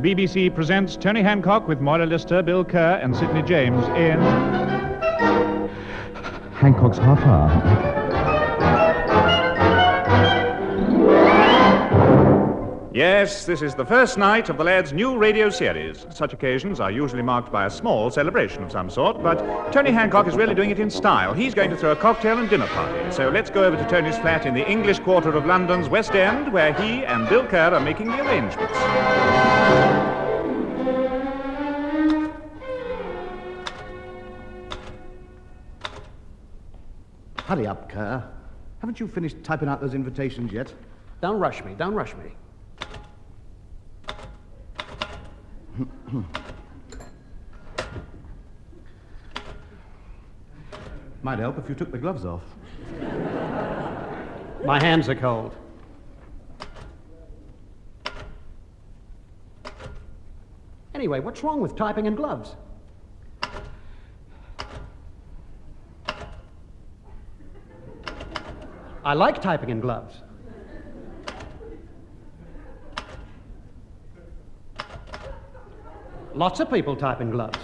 the BBC presents Tony Hancock with Moira Lister, Bill Kerr, and Sidney James in. Hancock's half hour. Yes, this is the first night of the lad's new radio series. Such occasions are usually marked by a small celebration of some sort, but Tony Hancock is really doing it in style. He's going to throw a cocktail and dinner party. So let's go over to Tony's flat in the English quarter of London's West End, where he and Bill Kerr are making the arrangements. Hurry up, Kerr. Haven't you finished typing out those invitations yet? Don't rush me. Don't rush me. Might help if you took the gloves off. My hands are cold. Anyway, what's wrong with typing in gloves? I like typing in gloves. Lots of people type in gloves.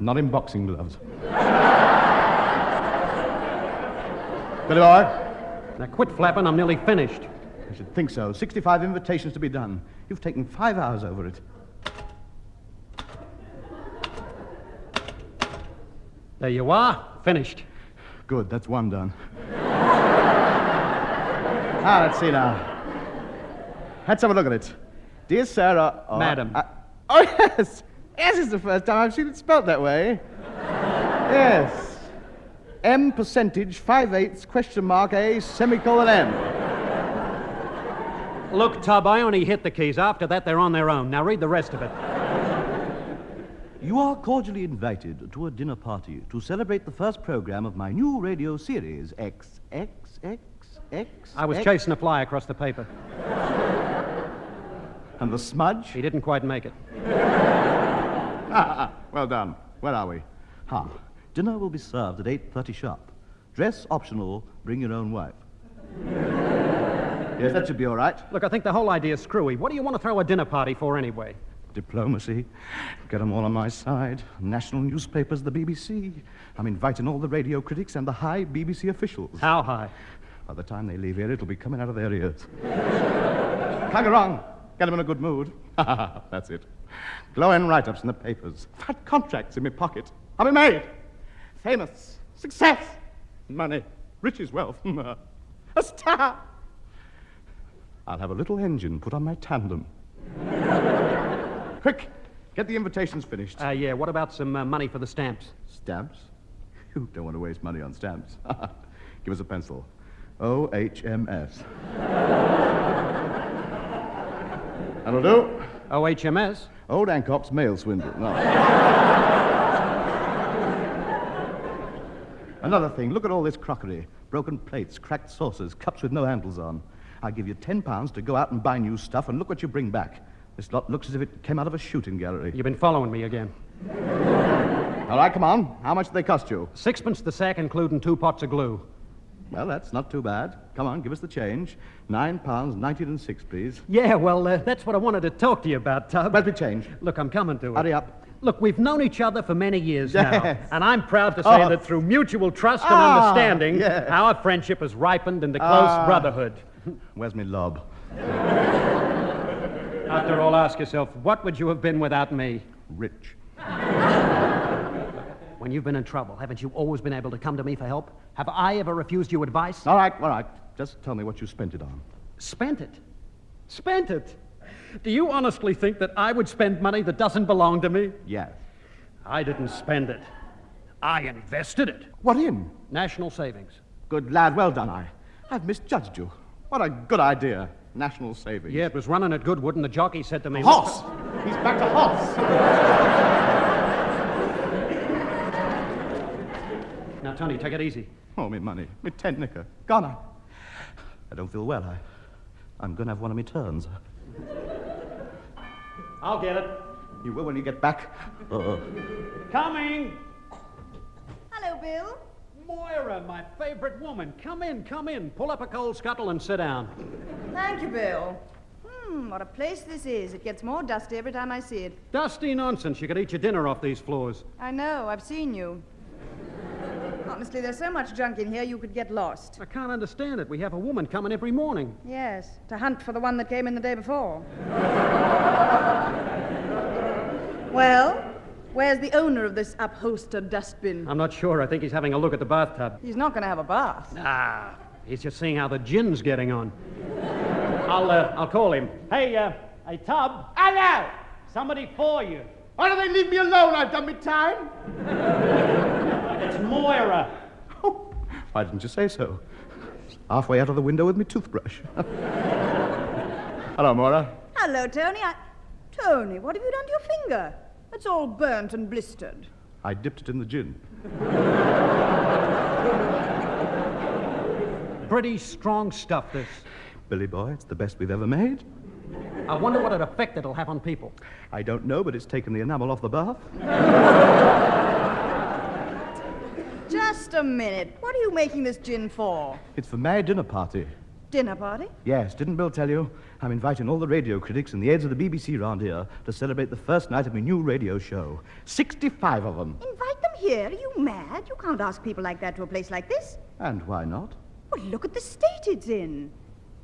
Not in boxing gloves. Billy boy? Now quit flapping, I'm nearly finished. I should think so. 65 invitations to be done. You've taken five hours over it. There you are, finished. Good, that's one done. ah, let's see now. Let's have a look at it. Dear Sarah. oh, Madam. uh, oh, yes. Yes, it's the first time I've seen it spelt that way. yes. M percentage, five eighths, question mark, A, semicolon M. Look, Tub, I only hit the keys. After that, they're on their own. Now read the rest of it. You are cordially invited to a dinner party to celebrate the first program of my new radio series, X, X, X, X. I was X. chasing a fly across the paper. And the smudge? He didn't quite make it. Ah, ah, well done. Where are we? Ha. Dinner will be served at 8.30 sharp. Dress optional, bring your own wife. Yes, that should be all right. Look, I think the whole idea's screwy. What do you want to throw a dinner party for anyway? Diplomacy. Get 'em all on my side. National newspapers, the BBC. I'm inviting all the radio critics and the high BBC officials. How high? By the time they leave here, it'll be coming out of their ears. Can't go wrong. Get 'em in a good mood. That's it. Glowing write ups in the papers. Fat contracts in my pocket. I'll be made. Famous. Success. Money. Riches, wealth. a star. I'll have a little engine put on my tandem. Quick, get the invitations finished. Uh, yeah, what about some uh, money for the stamps? Stamps? You don't want to waste money on stamps. Give us a pencil. OHMS. That'll do. OHMS? Old Hancock's mail swindle. No. Another thing, look at all this crockery. Broken plates, cracked saucers, cups with no handles on. I'll give you ten pounds to go out and buy new stuff, and look what you bring back. This lot looks as if it came out of a shooting gallery. You've been following me again. All right, come on. How much do they cost you? Sixpence the sack, including two pots of glue. Well, that's not too bad. Come on, give us the change. Nine pounds, nineteen and six, please. Yeah, well, uh, that's what I wanted to talk to you about, Tub. Where's the change? Look, I'm coming to it. Hurry up. Look, we've known each other for many years now, and I'm proud to say Oh. that through mutual trust and Ah, understanding, yes. our friendship has ripened into close Ah. brotherhood. Where's me lob? After all, ask yourself, what would you have been without me? Rich. When you've been in trouble, haven't you always been able to come to me for help? Have I ever refused you advice? All right, all right. Just tell me what you spent it on. Spent it. Spent it. Do you honestly think that I would spend money that doesn't belong to me? Yes. I didn't spend it. I invested it. What in? National savings. Good lad, well done, I. I've misjudged you. What a good idea. National savings. Yeah, it was running at Goodwood, and the jockey said to me, Hoss! He's back to Hoss! Now, Tony, take it easy. Oh, me money. Me tent knicker. Gone. I, I don't feel well. I, I'm going to have one of me turns. I'll get it. You will when you get back. Uh, Coming. Hello, Bill. Moira, my favorite woman. Come in, come in. Pull up a coal scuttle and sit down. Thank you, Bill. Hmm, what a place this is. It gets more dusty every time I see it. Dusty nonsense. You could eat your dinner off these floors. I know, I've seen you. Honestly, there's so much junk in here you could get lost. I can't understand it. We have a woman coming every morning. Yes, to hunt for the one that came in the day before. well, where's the owner of this upholstered dustbin? I'm not sure. I think he's having a look at the bathtub. He's not going to have a bath. Ah, he's just seeing how the gin's getting on. I'll, uh, I'll call him. Hey, uh, hey, Tub. Hello! Somebody for you. Why don't they leave me alone? I've done my time. It's Moira. Oh, why didn't you say so? Halfway out of the window with me toothbrush. Hello, Moira. Hello, Tony. I... Tony, what have you done to your finger? It's all burnt and blistered. I dipped it in the gin. Pretty strong stuff, this. Billy boy, it's the best we've ever made. I wonder what an effect it'll have on people. I don't know, but it's taken the enamel off the bath. Just a minute. What are you making this gin for? It's for my dinner party. Dinner party? Yes, didn't Bill tell you? I'm inviting all the radio critics and the heads of the BBC round here to celebrate the first night of my new radio show. 65 of them. Invite them here? Are you mad? You can't ask people like that to a place like this. And why not? Well, look at the state it's in.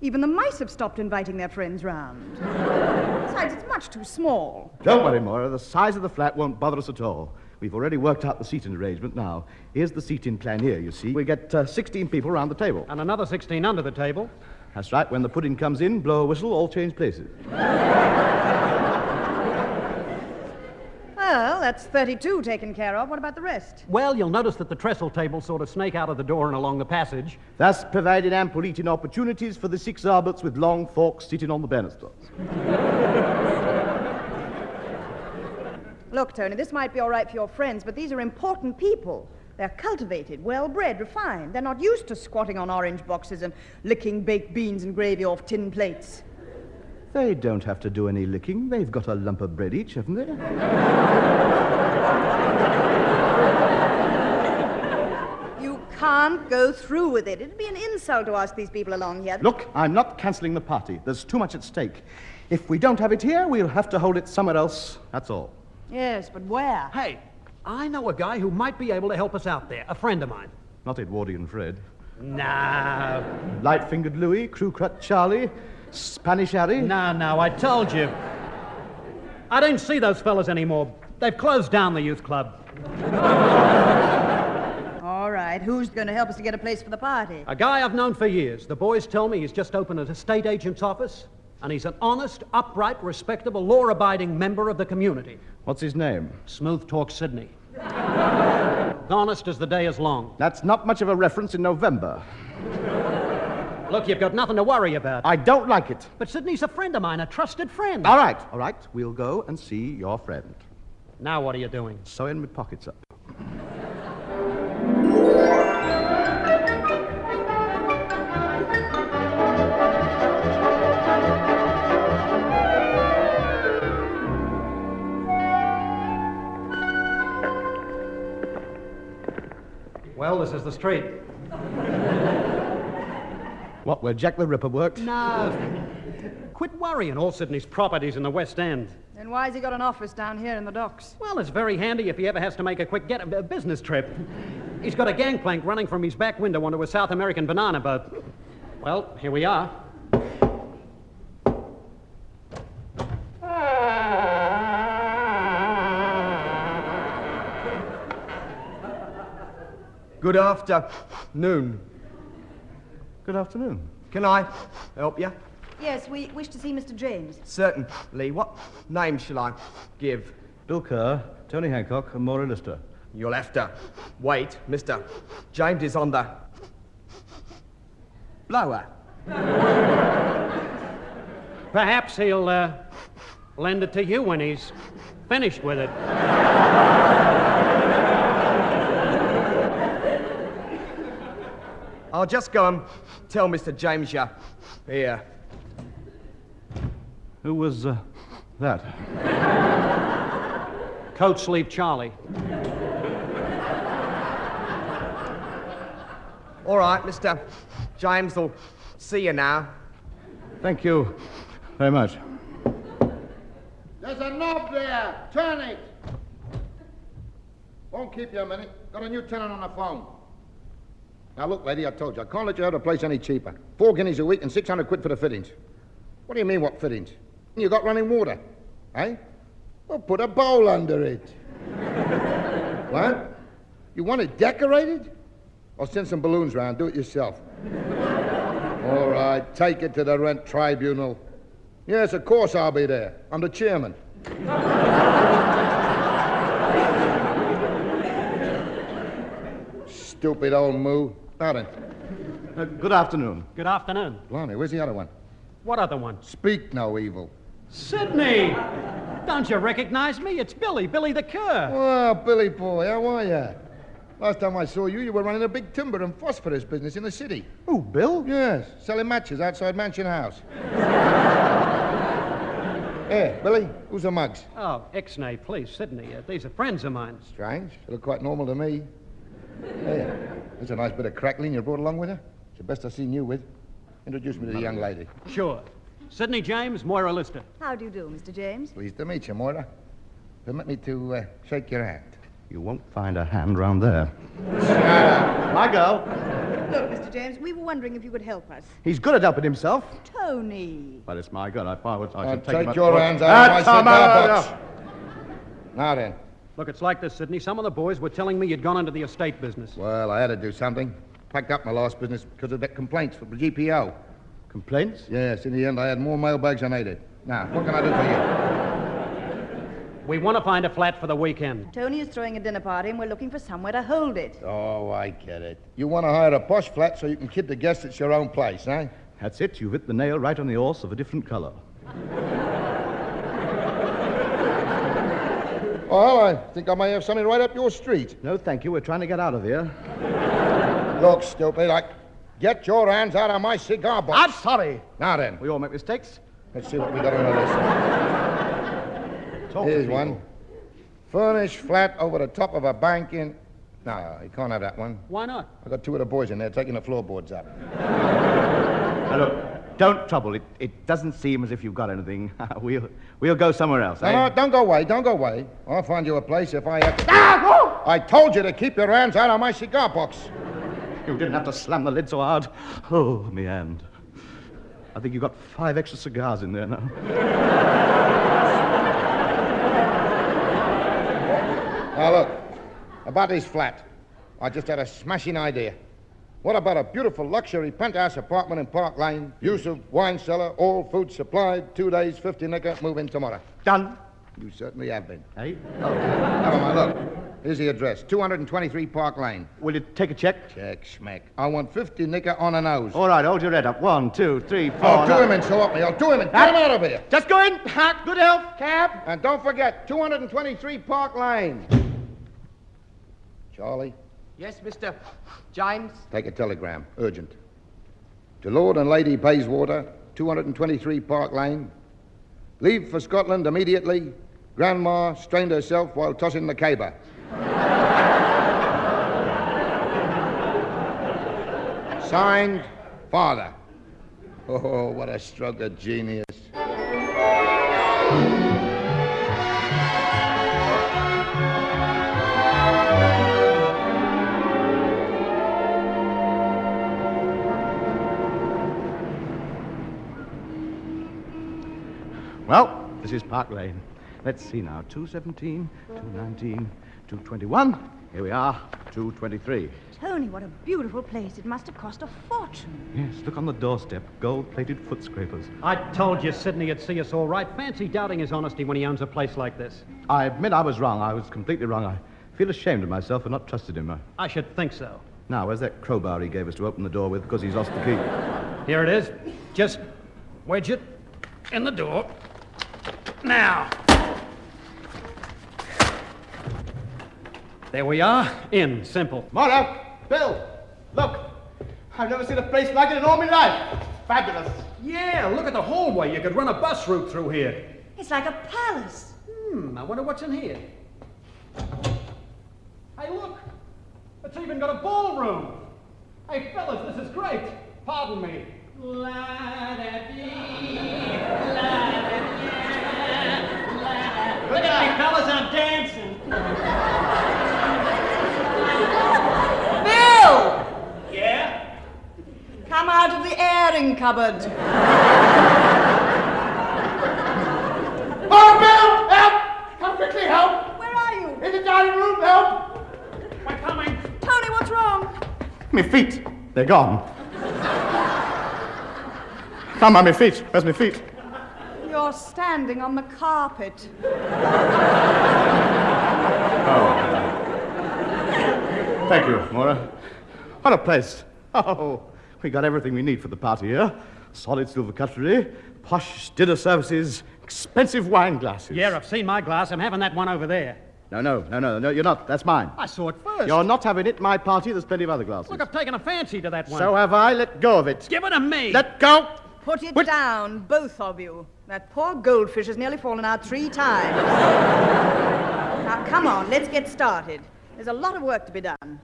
Even the mice have stopped inviting their friends round. Besides, it's much too small. Don't worry, Moira. The size of the flat won't bother us at all. We've already worked out the seating arrangement now. Here's the seating plan here, you see. We get uh, 16 people round the table. And another 16 under the table. That's right. When the pudding comes in, blow a whistle, all change places. Well, that's 32 taken care of. What about the rest? Well, you'll notice that the trestle tables sort of snake out of the door and along the passage. Thus provided ample eating opportunities for the six arbits with long forks sitting on the banisters. Look, Tony, this might be all right for your friends, but these are important people. They're cultivated, well bred, refined. They're not used to squatting on orange boxes and licking baked beans and gravy off tin plates. They don't have to do any licking. They've got a lump of bread each, haven't they? You can't go through with it. It'd be an insult to ask these people along here. Look, I'm not cancelling the party. There's too much at stake. If we don't have it here, we'll have to hold it somewhere else. That's all. Yes, but where? Hey, I know a guy who might be able to help us out there. A friend of mine. Not Edwardian Fred. No. Light fingered Louis, crew cut Charlie, Spanish Harry. No, no, I told you. I don't see those fellas anymore. They've closed down the youth club. All right, who's going to help us to get a place for the party? A guy I've known for years. The boys tell me he's just opened a estate agent's office, and he's an honest, upright, respectable, law abiding member of the community. What's his name? Smooth Talk Sydney. honest as the day is long. That's not much of a reference in November. Look, you've got nothing to worry about. I don't like it. But Sydney's a friend of mine, a trusted friend. All right, all right. We'll go and see your friend. Now what are you doing? Sewing my pockets up. This is the street. What, where Jack the Ripper worked? No. Quit worrying. All Sydney's properties in the West End. Then why's he got an office down here in the docks? Well, it's very handy if he ever has to make a quick get a business trip. He's got a gangplank running from his back window onto a South American banana boat. Well, here we are. Good afternoon. Good afternoon. Can I help you? Yes, we wish to see Mr. James. Certainly. What name shall I give? Bill Kerr, Tony Hancock, and Moira Lister. You'll have to wait. Mr. James is on the blower. Perhaps he'll uh, lend it to you when he's finished with it. I'll just go and tell Mr. James you're here. Who was uh, that? Coat sleeve Charlie. All right, Mr. James will see you now. Thank you very much. There's a knob there. Turn it. Won't keep you a minute. Got a new tenant on the phone. Now, look, lady, I told you, I can't let you have the place any cheaper. Four guineas a week and 600 quid for the fittings. What do you mean, what fittings? You got running water, eh? Well, put a bowl under it. what? You want it decorated? I'll send some balloons round. Do it yourself. All right, take it to the rent tribunal. Yes, of course I'll be there. I'm the chairman. Stupid old moo. Then, Uh, good afternoon. Good afternoon. blimey, where's the other one? What other one? Speak no evil. Sydney! Don't you recognize me? It's Billy, Billy the Cur. Well, Billy boy, how are you? Last time I saw you, you were running a big timber and phosphorus business in the city. Oh, Bill? Yes, selling matches outside Mansion House. Here, Billy, who's the mugs? Oh, Ixnay, please, Sydney. Uh, these are friends of mine. Strange. They look quite normal to me. Here, there's a nice bit of crackling you brought along with her. It's the best I've seen you with. Introduce me to the young lady. Sure. Sydney James, Moira Lister. How do you do, Mr. James? Pleased to meet you, Moira. Permit me to uh, shake your hand. You won't find a hand round there. My girl. Look, Mr. James, we were wondering if you could help us. He's good at helping himself. Tony. But it's my girl. I thought I would- I Now should take, him take your hands out That's of my cigar box. Now then. Look, it's like this, Sydney. Some of the boys were telling me you'd gone into the estate business. Well, I had to do something. Packed up my last business because of that complaints from the GPO. Complaints? Yes, in the end, I had more mailbags than I did. Now, what can I do for you? We want to find a flat for the weekend. Tony is throwing a dinner party and we're looking for somewhere to hold it. Oh, I get it. You want to hire a posh flat so you can kid the guests it's your own place, eh? That's it. You've hit the nail right on the horse of a different color. Well, I think I may have something right up your street. No, thank you. We're trying to get out of here. Look, stupid, I... Get your hands out of my cigar box. I'm sorry. Now then, We all make mistakes. let's see what we got on the list. Talk Here's one. Furnished flat over the top of a bank in... No, you can't have that one. Why not? I got two of the boys in there taking the floorboards up. Now, look, don't trouble. It, it doesn't seem as if you've got anything. we'll, we'll go somewhere else, No, eh? no, don't go away, don't go away. I'll find you a place if I have to... Ah! I told you to keep your hands out of my cigar box. You didn't have to slam the lid so hard. Oh, me hand. I think you've got five extra cigars in there now. Now, look, about this flat. I just had a smashing idea. What about a beautiful luxury penthouse apartment in Park Lane? Use of wine cellar, all food supplied, two days, 50 nicker, move in tomorrow. Done. You certainly have been. Eh? Never mind, look. Here's the address 223 Park Lane. Will you take a check? Check, schmeck. I want 50 nicker on a nose. All right, hold your head up. One, two, three, four. I'll do him in, so help me. I'll do him in. Get him out of here. Just go in. Ha, Good health. Cab. And don't forget, 223 Park Lane. Charlie, Yes, Mr. James? take a telegram. Urgent. To Lord and Lady Bayswater, 223 Park Lane. Leave for Scotland immediately. Grandma strained herself while tossing the caber. Signed, Father. Oh, what a stroke of genius. Well, this is Park Lane. Let's see now. 217, 219, 221. Here we are. 223. Tony, what a beautiful place. It must have cost a fortune. Yes, look on the doorstep. Gold plated foot scrapers. I told you Sydney would see us all right. Fancy doubting his honesty when he owns a place like this. I admit I was wrong. I was completely wrong. I feel ashamed of myself for not trusting him. Uh, I should think so. Now, where's that crowbar he gave us to open the door with because he's lost the key? Here it is. Just wedge it in the door. Now. There we are. In. Simple. Moro! Bill! Look! I've never seen a place like it in all my life. Fabulous. Yeah, look at the hallway. You could run a bus route through here. It's like a palace. Hmm, I wonder what's in here. Hey, look! It's even got a ballroom. Hey, fellas, this is great. Pardon me. Look at me, fellas, I'm dancing. Bill! Yeah? Come out of the airing cupboard. Oh, Bill! Help! Come quickly, help! Where are you? In the dining room, help! We're coming. Tony, what's wrong? My feet. They're gone. Come on, my feet. Where's my feet? You're standing on the carpet. Oh. Thank you, Moira. What a place. Oh, we got everything we need for the party here. Solid silver cutlery, posh dinner services, expensive wine glasses. Yeah, I've seen my glass. I'm having that one over there. No, no, no, no, no, you're not. That's mine. I saw it first. You're not having it. My party, there's plenty of other glasses. Look, I've taken a fancy to that one. So have I. Let go of it. Give it to me. Let go. Put it What? down, both of you. That poor goldfish has nearly fallen out three times. now, come on, let's get started. There's a lot of work to be done.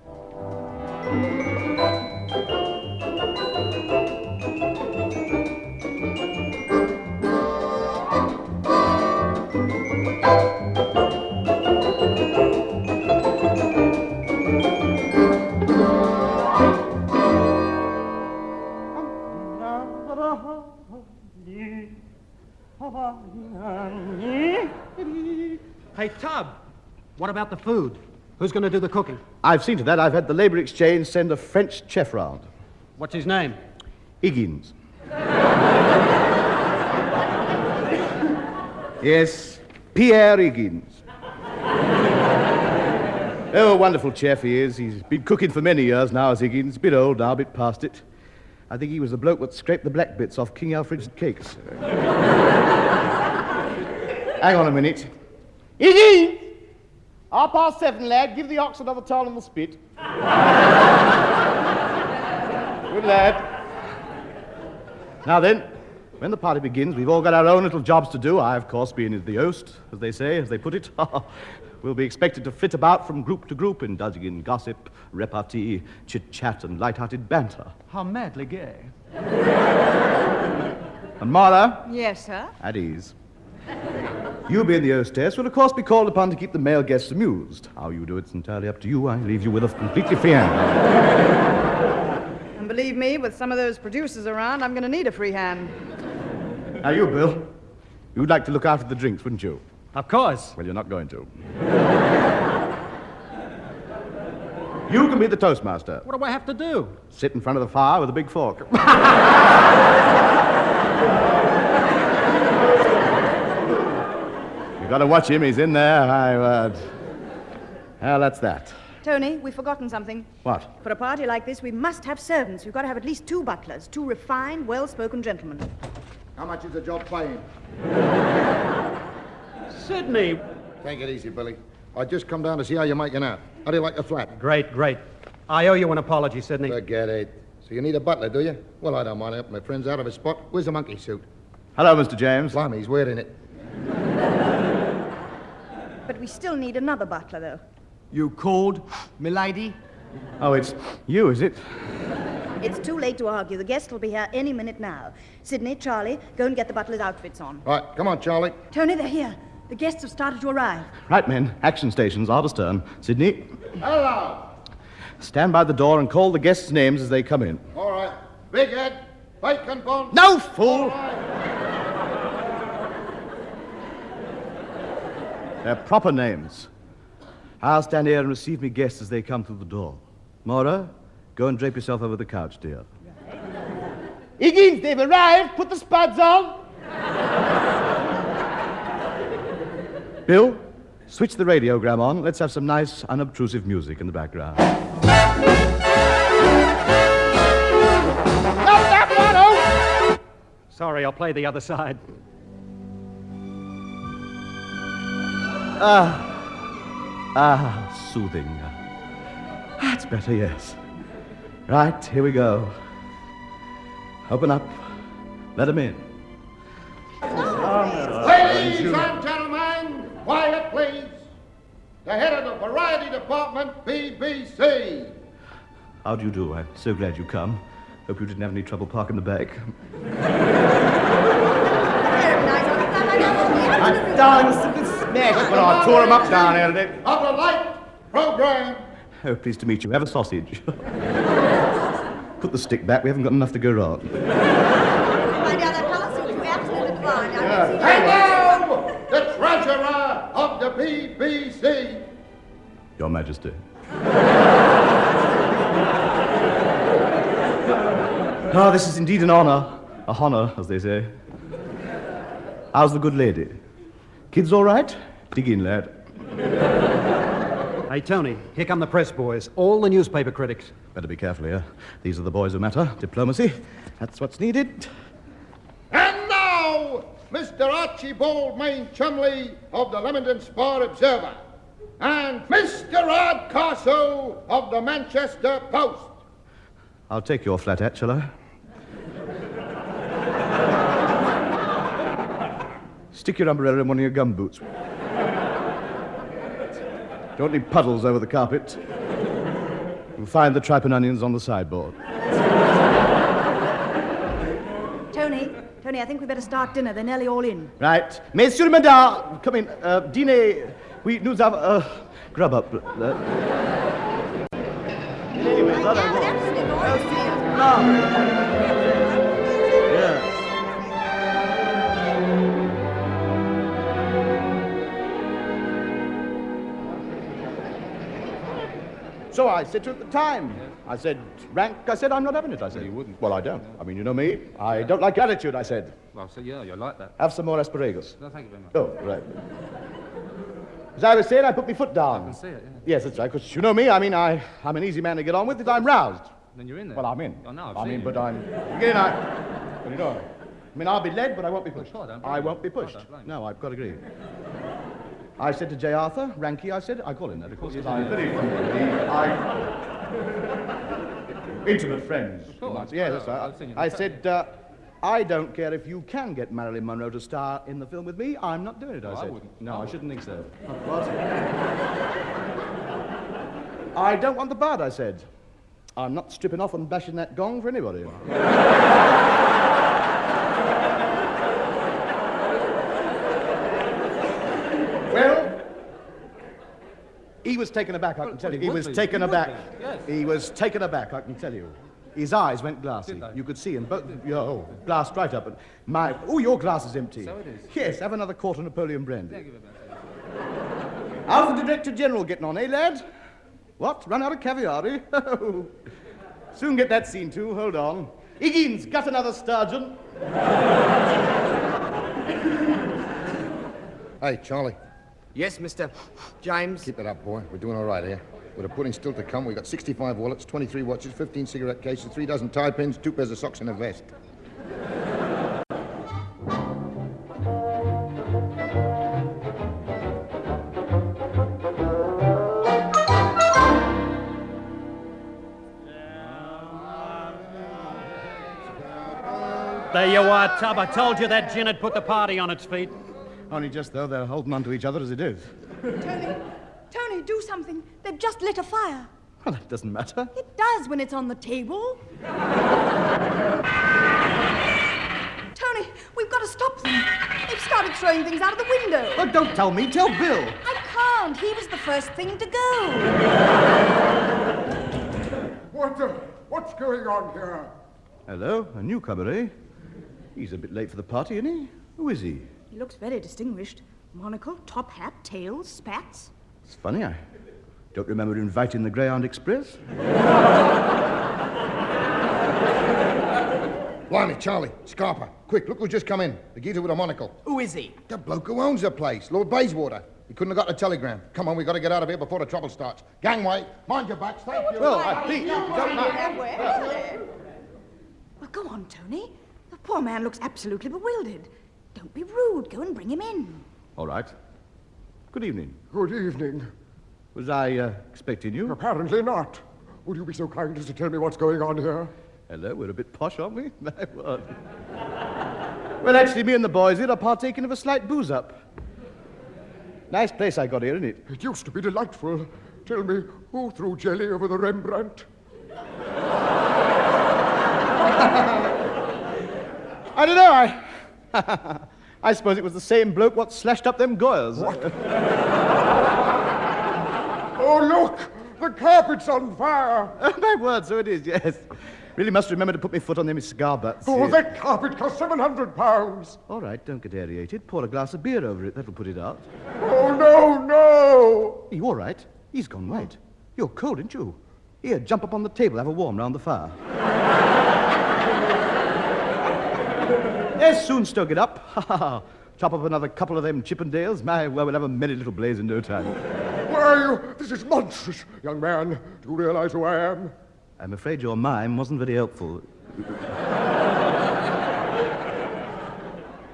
About the food? Who's going to do the cooking? I've seen to that. I've had the Labour Exchange send a French chef round. What's his name? Higgins. yes, Pierre Higgins. oh, a wonderful chef he is. He's been cooking for many years now as Higgins. A bit old now, a bit past it. I think he was the bloke that scraped the black bits off King Alfred's cakes. Hang on a minute. Higgins! Half past seven, lad. Give the ox another towel in the spit. Good lad. Now then, when the party begins, we've all got our own little jobs to do. I, of course, being the host, as they say, as they put it. we'll be expected to flit about from group to group, indulging in gossip, repartee, chit-chat, and light-hearted banter. How madly gay. And Mara, Yes, sir? at ease. You being the hostess will, of course, be called upon to keep the male guests amused. How you do it's entirely up to you. I leave you with a completely free hand. And believe me, with some of those producers around, I'm going to need a free hand. Now, you, Bill, you'd like to look after the drinks, wouldn't you? Of course. Well, you're not going to. you can be the toastmaster. What do I have to do? Sit in front of the fire with a big fork. you got to watch him. He's in there. I, uh... Well, that's that. Tony, we've forgotten something. What? For a party like this, we must have servants. We've got to have at least two butlers, two refined, well spoken gentlemen. How much is the job paying? Sydney. Take it easy, Billy. I just come down to see how you're making out. How do you like the flat? Great, great. I owe you an apology, Sydney. Forget it. So you need a butler, do you? Well, I don't mind helping my friends out of a spot. Where's the monkey suit? Hello, Mr. James. Blimey, he's wearing it. But we still need another butler, though. You called, milady? Oh, it's you, is it? It's too late to argue. The guest will be here any minute now. Sydney, Charlie, go and get the butler's outfits on. Right, come on, Charlie. Tony, they're here. The guests have started to arrive. Right, men. Action stations, are astern. Sydney, Hello. stand by the door and call the guests' names as they come in. All right. Big head, bacon bun. No, fool! They're proper names. I'll stand here and receive me guests as they come through the door. Moira, go and drape yourself over the couch, dear. Higgins, they've arrived. Put the spuds on. Bill, switch the radiogram on. Let's have some nice, unobtrusive music in the background. Oh. Sorry, I'll play the other side. Ah, ah, soothing. That's better, yes. Right, here we go. Open up. Let him in. Ladies and gentlemen, quiet, please. The head of the variety department, BBC. How do you do? I'm so glad you come. Hope you didn't have any trouble parking the back. I know. My darling, simple smash. Well, I tore him up down here today. Up a light program. Oh, pleased to meet you. Have a sausage. Put the stick back. We haven't got enough to go round. My dear, that fellow seems to be absolutely blind. I can see And now, the treasurer of the BBC. Your Majesty. Ah, this is indeed an honor. A honor, as they say. How's the good lady? Kids all right? Dig in, lad. Hey, Tony, here come the press boys, all the newspaper critics. Better be careful here. These are the boys who matter. Diplomacy. That's what's needed. And now, Mr. Archibald Main Chumley of the Leamington Spa Observer. And Mr. Rod Carso of the Manchester Post. I'll take your flat hat, shall I? Stick your umbrella in one of your gum boots. Don't leave puddles over the carpet. You'll find the tripe and onions on the sideboard. Tony, Tony, I think we better start dinner. They're nearly all in. Right. Messieurs, madame, come in. Uh, dîner. Oui, nous avons. Uh, grub up. Uh, anyway, Yeah, that I but So I said at the time, I said, rank, I said, I'm not having it, I said. you wouldn't. Well, I don't. I mean, you know me. I don't like attitude, I said. Well, so yeah, you're like that. Have some more asparagus. No, thank you very much. Oh, right. As I was saying, I put my foot down. I can see it, yeah. Yes, that's right, because you know me. I mean, I, I'm an easy man to get on with if I'm roused. Then you're in there. Well, I'm in. Oh, I know, I've I mean, you. but I'm. Again, I. Well, you know. I mean, I'll be led, but I won't be pushed. Oh, don't blame I won't be pushed. No, I've got to agree. I said to J. Arthur, Ranky, I said, I call him that, of course, because I'm very I, Intimate friends. you course. Yes, Well, that's right. I've seen you I said, uh, I don't care if you can get Marilyn Monroe to star in the film with me. I'm not doing it, I I said. wouldn't. No, I I, shouldn't think so. What? I don't want the bad, I said. I'm not stripping off and bashing that gong for anybody. he was taken aback, I can tell you. He would was be. taken He aback. yes. He was taken aback, I can tell you. His eyes went glassy. You could see him. But, oh, glassed right up. And my, oh, your glass is empty. So it is. Yes, have another quart of Napoleon brandy. Thank you very much. How's the Director General getting on, eh, lad? What? Run out of caviar, eh? Soon get that scene too. Hold on. Higgins, got another sturgeon. Hey, Charlie. Yes, Mr. James. Keep it up, boy. We're doing all right here. With the pudding still to come, we've got 65 wallets, 23 watches, 15 cigarette cases, three dozen tie pins, two pairs of socks, and a vest. There you are, Tub. I told you that gin had put the party on its feet. Only just, though, they're holding on to each other as it is. Tony, Tony, do something. They've just lit a fire. Well, that doesn't matter. It does when it's on the table. Tony, we've got to stop them. They've started throwing things out of the window. Oh, don't tell me. Tell Bill. I can't. He was the first thing to go. What the? What's going on here? Hello, a newcomer, eh? He's a bit late for the party, isn't he? Who is he? He looks very distinguished. Monocle, top hat, tails, spats. It's funny, I don't remember inviting the Greyhound Express. Blimey, Charlie, Scarper, quick, look who's just come in. The geezer with a monocle. Who is he? The bloke who owns the place, Lord Bayswater. He couldn't have got the telegram. Come on, we've got to get out of here before the trouble starts. Gangway, mind your backs, thank you. Well, I please, don't. Well, go on, Tony. The poor man looks absolutely bewildered. Don't be rude. Go and bring him in. All right. Good evening. Good evening. Was I uh, expecting you? Apparently not. Would you be so kind as to tell me what's going on here? Hello, we're a bit posh, aren't we? My word. well, actually, me and the boys here are partaking of a slight booze up. Nice place I got here, isn't it? It used to be delightful. Tell me, who threw jelly over the Rembrandt? I don't know. I, I suppose it was the same bloke what slashed up them Goyas. Oh, look! The carpet's on fire! Oh, My word, so it is, yes. Really must remember to put my foot on them cigar butts. Oh, that carpet cost 700 pounds! All right, don't get aerated. Pour a glass of beer over it. That'll put it out. Oh, no, no! You all right? He's gone white. You're cold, aren't you? Here, jump up on the table. Have a warm round the fire. Yes, soon stoke it up. Ha ha ha. Chop up another couple of them Chippendales. My, well, we'll have a merry little blaze in no time. Where are you? This is monstrous. Young man, do you realize who I am? I'm afraid your mime wasn't very helpful.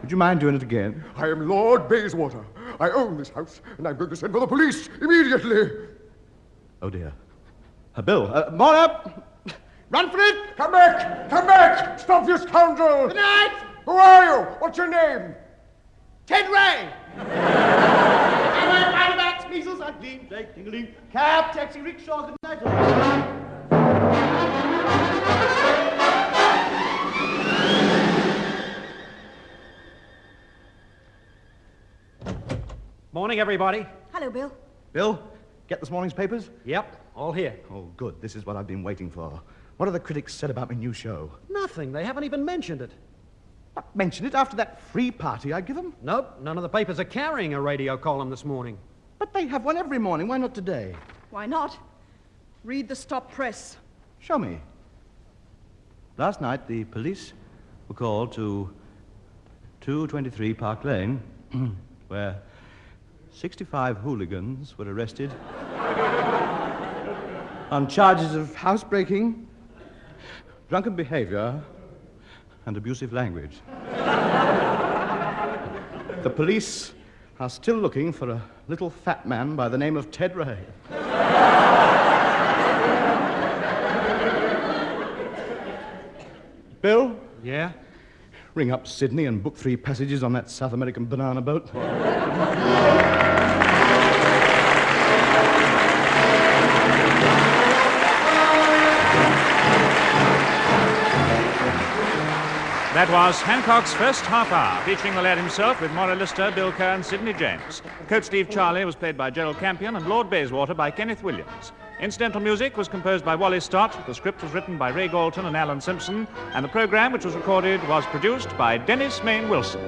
Would you mind doing it again? I am Lord Bayswater. I own this house, and I'm going to send for the police immediately. Oh, dear. Uh, Bill, uh, more up! Run for it! Come back! Come back! Stop, you scoundrel! Good night! Who are you? What's your name? Ted Ray! Am I right about measles? I gleam, drag, tingling. Cab, taxi, rickshaw, good night. Morning, everybody. Hello, Bill. Bill, get this morning's papers? Yep, all here. Oh, good. This is what I've been waiting for. What have the critics said about my new show? Nothing. They haven't even mentioned it. Not mention it after that free party I give them. Nope, none of the papers are carrying a radio column this morning. But they have one every morning. Why not today? Why not? Read the stop press. Show me. Last night, the police were called to 223 Park Lane, where 65 hooligans were arrested on charges of housebreaking, drunken behavior, and abusive language. the police are still looking for a little fat man by the name of Ted Ray. Bill, Yeah? ring up Sydney and book three passages on that South American banana boat. That was Hancock's first half hour, featuring the lad himself with Moira Lister, Bill Kerr, and Sidney James. Coat sleeve Charlie was played by Gerald Campion and Lord Bayswater by Kenneth Williams. Incidental music was composed by Wally Stott, the script was written by Ray Galton and Alan Simpson, and the program, which was recorded, was produced by Dennis Main Wilson.